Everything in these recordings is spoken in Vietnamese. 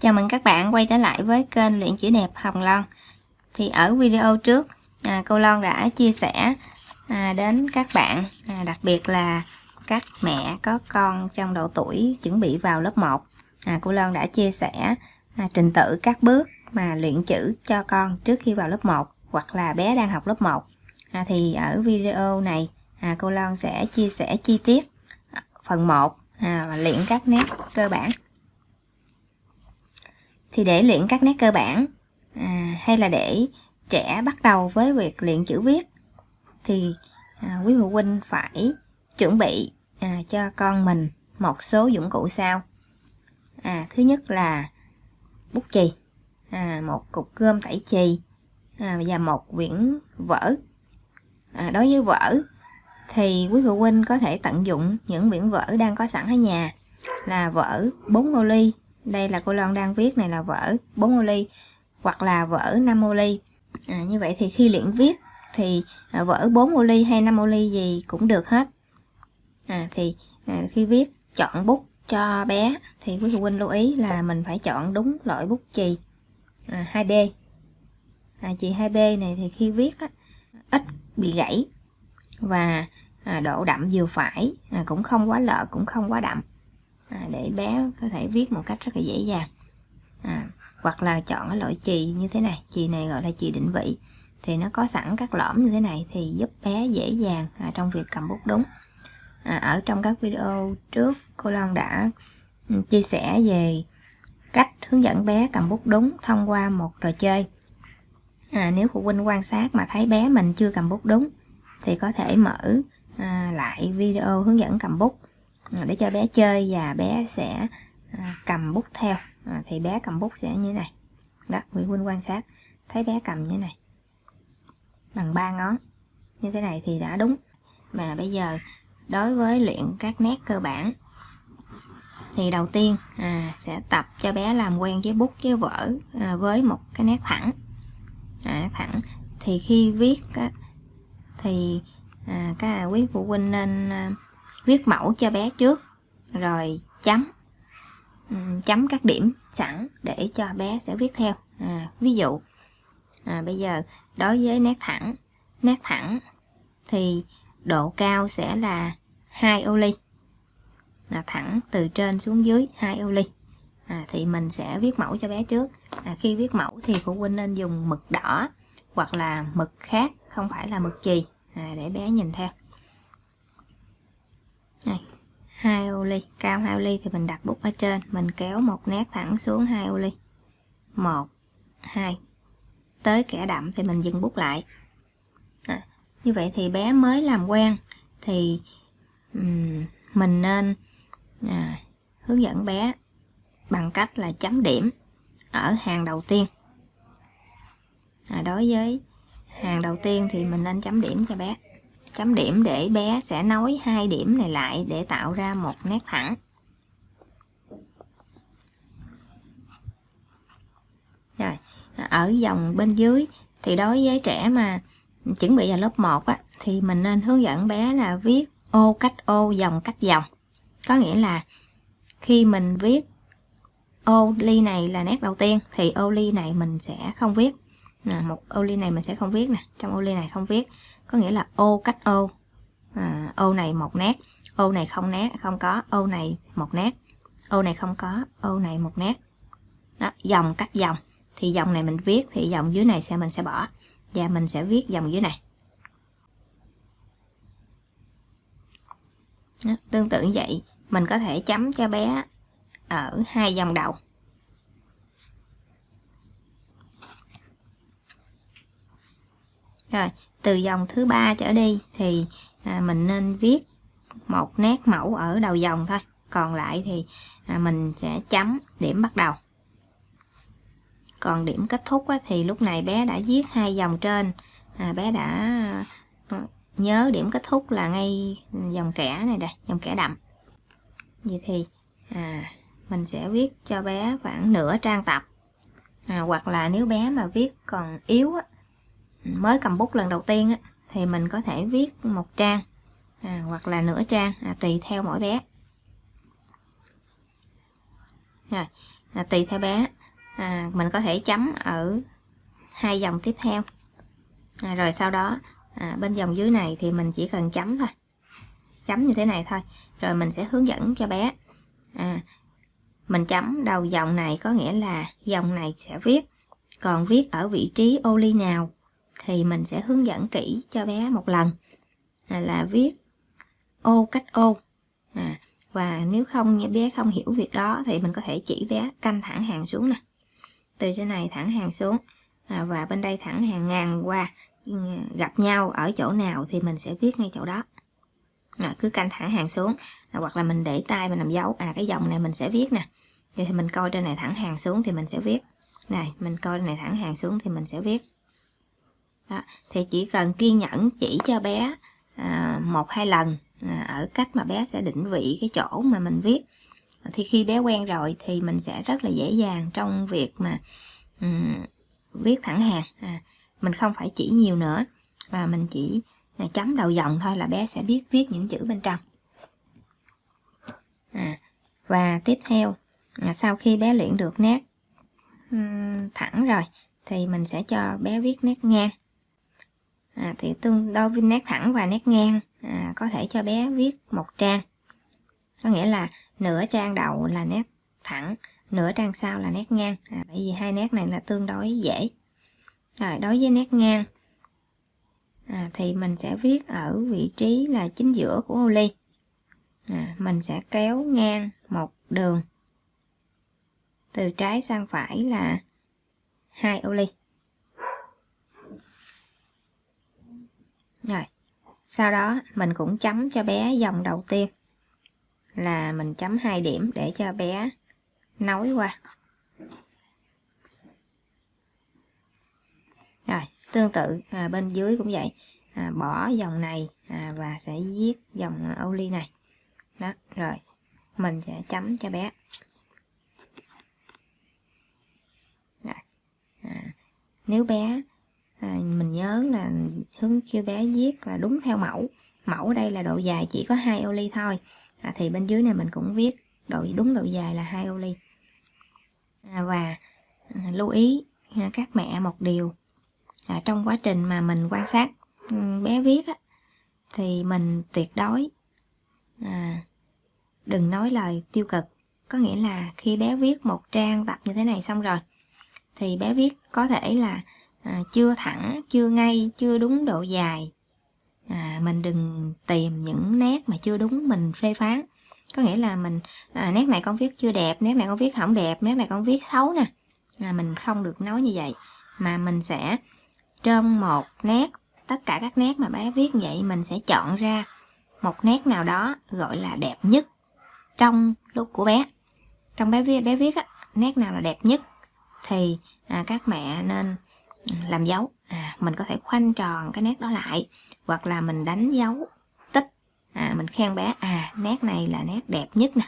Chào mừng các bạn quay trở lại với kênh luyện chữ đẹp Hồng Loan. Thì ở video trước à, cô Loan đã chia sẻ à, đến các bạn à, đặc biệt là các mẹ có con trong độ tuổi chuẩn bị vào lớp 1 à, cô Loan đã chia sẻ à, trình tự các bước mà luyện chữ cho con trước khi vào lớp 1 hoặc là bé đang học lớp 1 à, thì ở video này à, cô Loan sẽ chia sẻ chi tiết à, phần 1 à, luyện các nét cơ bản thì để luyện các nét cơ bản à, hay là để trẻ bắt đầu với việc luyện chữ viết thì à, quý phụ huynh phải chuẩn bị à, cho con mình một số dụng cụ sau. À, thứ nhất là bút chì à, một cục gôm tẩy chì à, và một quyển vở. À, đối với vở thì quý phụ huynh có thể tận dụng những quyển vở đang có sẵn ở nhà là vở 4 ô ly đây là cô Loan đang viết này là vở 4 ô ly hoặc là vở 5 ô ly. À, như vậy thì khi luyện viết thì à, vở 4 ô ly hay 5 ô ly gì cũng được hết. À, thì à, khi viết chọn bút cho bé thì quý phụ huynh lưu ý là mình phải chọn đúng loại bút chì. À, 2B à, chì 2B này thì khi viết á, ít bị gãy và à, độ đậm vừa phải à, cũng không quá lợ cũng không quá đậm à, để bé có thể viết một cách rất là dễ dàng. À, hoặc là chọn cái loại chì như thế này. Chì này gọi là chì định vị. Thì nó có sẵn các lõm như thế này thì giúp bé dễ dàng à, trong việc cầm bút đúng. À, ở trong các video trước cô Long đã ừ, chia sẻ về cách hướng dẫn bé cầm bút đúng thông qua một trò chơi. À, nếu phụ huynh quan sát mà thấy bé mình chưa cầm bút đúng thì có thể mở à, lại video hướng dẫn cầm bút để cho bé chơi và bé sẽ à, cầm bút theo. À, thì bé cầm bút sẽ như thế này. Đó quý huynh quan sát. Thấy bé cầm như thế này. Bằng ba ngón. Như thế này thì đã đúng. Mà bây giờ đối với luyện các nét cơ bản thì đầu tiên à, sẽ tập cho bé làm quen với bút với vở à, với một cái nét thẳng. À, nét thẳng. Thì khi viết á, thì à, các quý phụ huynh nên à, viết mẫu cho bé trước rồi chấm. Ừ, chấm các điểm sẵn để cho bé sẽ viết theo. À, ví dụ à, bây giờ đối với nét thẳng nét thẳng thì độ cao sẽ là hai ô ly. Là thẳng từ trên xuống dưới hai ô ly. À, thì mình sẽ viết mẫu cho bé trước. À, khi viết mẫu thì phụ huynh nên dùng mực đỏ hoặc là mực khác không phải là mực chì à, để bé nhìn theo này hai ô ly. Cao hai ô ly thì mình đặt bút ở trên. Mình kéo một nét thẳng xuống hai ô ly. Một hai. Tới kẻ đậm thì mình dừng bút lại. À, như vậy thì bé mới làm quen thì um, mình nên à, hướng dẫn bé bằng cách là chấm điểm ở hàng đầu tiên. À, đối với hàng đầu tiên thì mình nên chấm điểm cho bé chấm điểm để bé sẽ nối hai điểm này lại để tạo ra một nét thẳng. Rồi ở dòng bên dưới thì đối với trẻ mà chuẩn bị vào lớp 1 á, thì mình nên hướng dẫn bé là viết ô cách ô dòng cách dòng. Có nghĩa là khi mình viết ô ly này là nét đầu tiên thì ô ly này mình sẽ không viết. Một ô ly này mình sẽ không viết nè trong ô ly này không viết có nghĩa là ô cách ô. À, ô này một nét ô này không nét không có ô này một nét. Ô này không có ô này một nét. Đó, dòng cách dòng. Thì dòng này mình viết thì dòng dưới này sẽ mình sẽ bỏ. Và mình sẽ viết dòng dưới này. Đó, tương tự như vậy. Mình có thể chấm cho bé ở hai dòng đầu. Rồi từ dòng thứ ba trở đi thì à, mình nên viết một nét mẫu ở đầu dòng thôi. Còn lại thì à, mình sẽ chấm điểm bắt đầu. Còn điểm kết thúc á, thì lúc này bé đã viết hai dòng trên. À, bé đã ờ, nhớ điểm kết thúc là ngay dòng kẻ này đây dòng kẻ đậm. Vậy thì à, mình sẽ viết cho bé khoảng nửa trang tập. À, hoặc là nếu bé mà viết còn yếu á, mới cầm bút lần đầu tiên á, thì mình có thể viết một trang à, hoặc là nửa trang à, tùy theo mỗi bé. Rồi à, tùy theo bé à, mình có thể chấm ở hai dòng tiếp theo. À, rồi sau đó à, bên dòng dưới này thì mình chỉ cần chấm thôi. Chấm như thế này thôi rồi mình sẽ hướng dẫn cho bé. À, mình chấm đầu dòng này có nghĩa là dòng này sẽ viết còn viết ở vị trí ô ly nào thì mình sẽ hướng dẫn kỹ cho bé một lần. À, là viết ô cách ô. À, và nếu không bé không hiểu việc đó thì mình có thể chỉ bé canh thẳng hàng xuống nè. Từ trên này thẳng hàng xuống. À, và bên đây thẳng hàng ngàn qua. À, gặp nhau ở chỗ nào thì mình sẽ viết ngay chỗ đó. À, cứ canh thẳng hàng xuống. À, hoặc là mình để tay mình làm dấu. À cái dòng này mình sẽ viết nè. Thì mình coi trên này thẳng hàng xuống thì mình sẽ viết. Này mình coi trên này thẳng hàng xuống thì mình sẽ viết đó. thì chỉ cần kiên nhẫn chỉ cho bé à, một hai lần à, ở cách mà bé sẽ định vị cái chỗ mà mình viết. Thì khi bé quen rồi thì mình sẽ rất là dễ dàng trong việc mà um, viết thẳng hàng. À, mình không phải chỉ nhiều nữa và mình chỉ à, chấm đầu dòng thôi là bé sẽ biết viết những chữ bên trong. À, và tiếp theo à, sau khi bé luyện được nét um, thẳng rồi thì mình sẽ cho bé viết nét ngang à, thì tương đối viên nét thẳng và nét ngang à, có thể cho bé viết một trang. Có nghĩa là nửa trang đầu là nét thẳng nửa trang sau là nét ngang. À, tại vì hai nét này là tương đối dễ. Rồi đối với nét ngang à, thì mình sẽ viết ở vị trí là chính giữa của ô ly. À, mình sẽ kéo ngang một đường từ trái sang phải là hai ô ly. Rồi sau đó mình cũng chấm cho bé dòng đầu tiên. Là mình chấm hai điểm để cho bé nối qua. Rồi tương tự à, bên dưới cũng vậy. À, bỏ dòng này à, và sẽ viết dòng ô ly này. Đó rồi mình sẽ chấm cho bé. Rồi. À, nếu bé à, mình nhớ là hướng kêu bé viết là đúng theo mẫu. Mẫu ở đây là độ dài chỉ có hai ô ly thôi. À, thì bên dưới này mình cũng viết độ đúng độ dài là hai ô ly. À, và à, lưu ý à, các mẹ một điều. À, trong quá trình mà mình quan sát ừ, bé viết á, thì mình tuyệt đối à, đừng nói lời tiêu cực. Có nghĩa là khi bé viết một trang tập như thế này xong rồi thì bé viết có thể là à, chưa thẳng chưa ngay chưa đúng độ dài. À, mình đừng tìm những nét mà chưa đúng mình phê phán. Có nghĩa là mình à, nét này con viết chưa đẹp nét này con viết không đẹp nét này con viết xấu nè. À, mình không được nói như vậy. Mà mình sẽ trong một nét tất cả các nét mà bé viết vậy mình sẽ chọn ra một nét nào đó gọi là đẹp nhất trong lúc của bé. Trong bé viết bé viết á, nét nào là đẹp nhất thì à, các mẹ nên làm dấu. À, mình có thể khoanh tròn cái nét đó lại hoặc là mình đánh dấu tích. À, mình khen bé à nét này là nét đẹp nhất nè.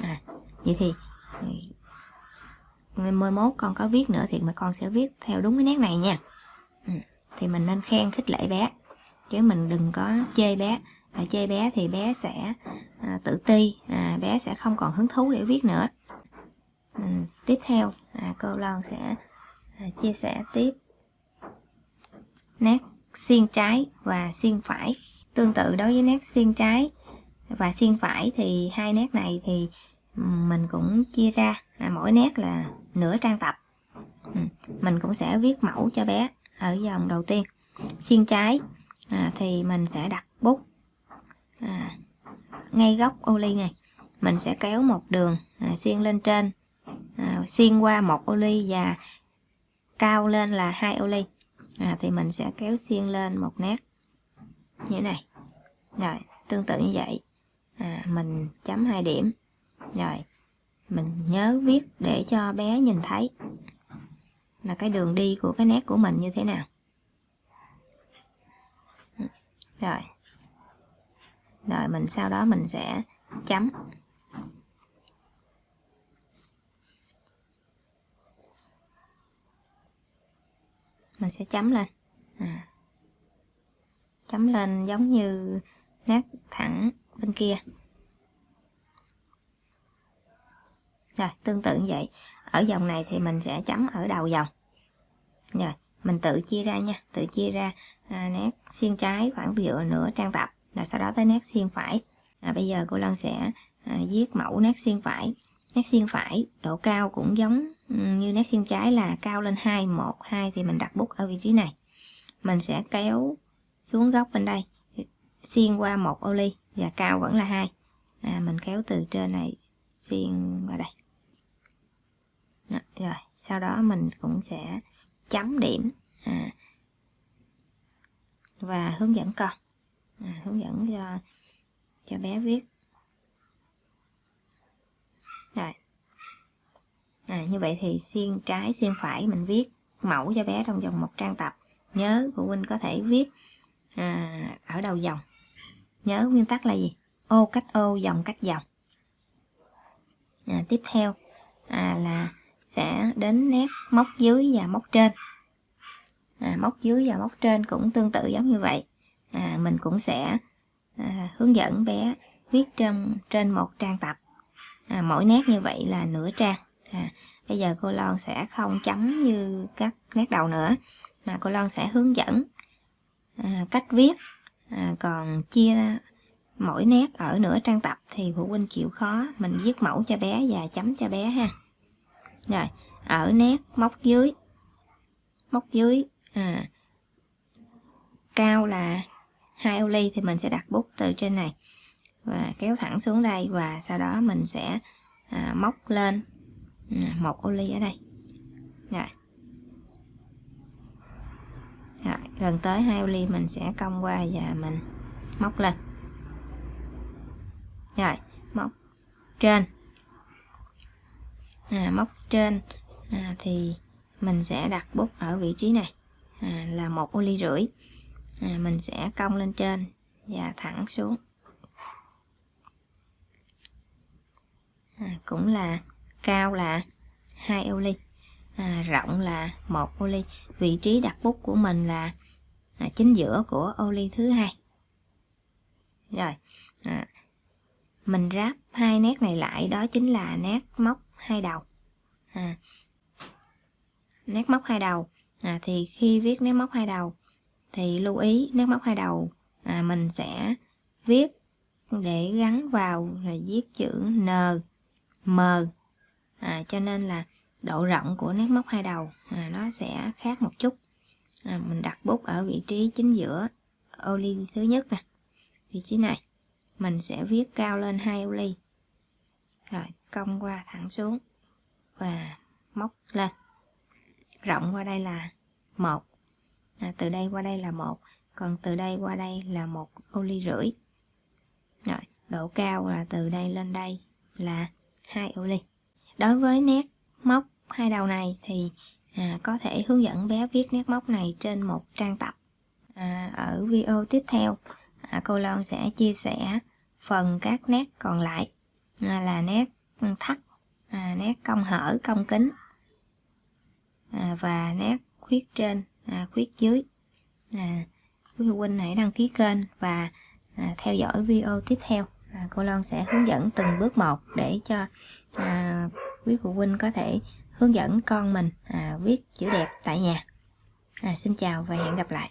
À, vậy thì ngày mười mốt con có viết nữa thì mà con sẽ viết theo đúng cái nét này nha. Ừ, thì mình nên khen khích lệ bé chứ mình đừng có chê bé. À, chê bé thì bé sẽ à, tự ti à, bé sẽ không còn hứng thú để viết nữa. Ừ, tiếp theo à, cô Loan sẽ à, chia sẻ tiếp nét xiên trái và xiên phải. Tương tự đối với nét xiên trái và xiên phải thì hai nét này thì mình cũng chia ra. À, mỗi nét là nửa trang tập. Ừ, mình cũng sẽ viết mẫu cho bé ở dòng đầu tiên. Xiên trái à, thì mình sẽ đặt bút à, ngay góc ô ly này. Mình sẽ kéo một đường à, xiên lên trên à, xiên qua một ô ly và cao lên là hai ô ly à, thì mình sẽ kéo xiên lên một nét. Như thế này. Rồi tương tự như vậy. À, mình chấm hai điểm. Rồi mình nhớ viết để cho bé nhìn thấy là cái đường đi của cái nét của mình như thế nào. Rồi. Rồi mình sau đó mình sẽ chấm. Mình sẽ chấm lên. À. chấm lên giống như nét thẳng bên kia. Rồi tương tự như vậy. Ở dòng này thì mình sẽ chấm ở đầu dòng. Rồi mình tự chia ra nha. Tự chia ra à, nét xiên trái khoảng dựa nửa trang tập. Rồi sau đó tới nét xiên phải. À, bây giờ cô Lân sẽ à, viết mẫu nét xiên phải. Nét xiên phải độ cao cũng giống Ừ, như nét xiên trái là cao lên 2 1 2 thì mình đặt bút ở vị trí này. Mình sẽ kéo xuống góc bên đây xiên qua một ô ly và cao vẫn là hai. À, mình kéo từ trên này xiên vào đây. Đó, rồi sau đó mình cũng sẽ chấm điểm à, và hướng dẫn con. À, hướng dẫn cho cho bé viết rồi à, như vậy thì xiên trái xiên phải mình viết mẫu cho bé trong vòng một trang tập. Nhớ phụ huynh có thể viết à, ở đầu dòng. Nhớ nguyên tắc là gì? Ô cách ô dòng cách dòng. À, tiếp theo à, là sẽ đến nét móc dưới và móc trên. À, móc dưới và móc trên cũng tương tự giống như vậy. À, mình cũng sẽ à, hướng dẫn bé viết trên trên một trang tập. À, mỗi nét như vậy là nửa trang. À, bây giờ cô Loan sẽ không chấm như các nét đầu nữa mà cô Loan sẽ hướng dẫn à, cách viết à, còn chia mỗi nét ở nửa trang tập thì phụ huynh chịu khó mình viết mẫu cho bé và chấm cho bé ha. Rồi ở nét móc dưới móc dưới à, cao là hai ô ly thì mình sẽ đặt bút từ trên này và kéo thẳng xuống đây và sau đó mình sẽ à, móc lên một ô ly ở đây. Rồi. rồi gần tới hai ô ly mình sẽ cong qua và mình móc lên. Rồi móc trên. À, móc trên à, thì mình sẽ đặt bút ở vị trí này. À, là một ô ly rưỡi. À, mình sẽ cong lên trên và thẳng xuống. À, cũng là cao là hai ô ly à, rộng là một ô ly. Vị trí đặt bút của mình là à, chính giữa của ô ly thứ hai. Rồi à, mình ráp hai nét này lại đó chính là nét móc hai đầu. À, nét móc hai đầu à, thì khi viết nét móc hai đầu thì lưu ý nét móc hai đầu à, mình sẽ viết để gắn vào là viết chữ N M à, cho nên là độ rộng của nét móc hai đầu à, nó sẽ khác một chút. À, mình đặt bút ở vị trí chính giữa ô ly thứ nhất nè vị trí này. Mình sẽ viết cao lên hai ô ly rồi cong qua thẳng xuống và móc lên. Rộng qua đây là một à, từ đây qua đây là một còn từ đây qua đây là một ô ly rưỡi. Rồi độ cao là từ đây lên đây là hai ô ly đối với nét móc hai đầu này thì à, có thể hướng dẫn bé viết nét móc này trên một trang tập. À, ở video tiếp theo à, cô Loan sẽ chia sẻ phần các nét còn lại à, là nét thắt à, nét cong hở cong kính à, và nét khuyết trên à, khuyết dưới. À, quý phụ huynh hãy đăng ký kênh và à, theo dõi video tiếp theo. À, cô Loan sẽ hướng dẫn từng bước một để cho à, quý phụ huynh có thể hướng dẫn con mình à, viết chữ đẹp tại nhà. À, xin chào và hẹn gặp lại.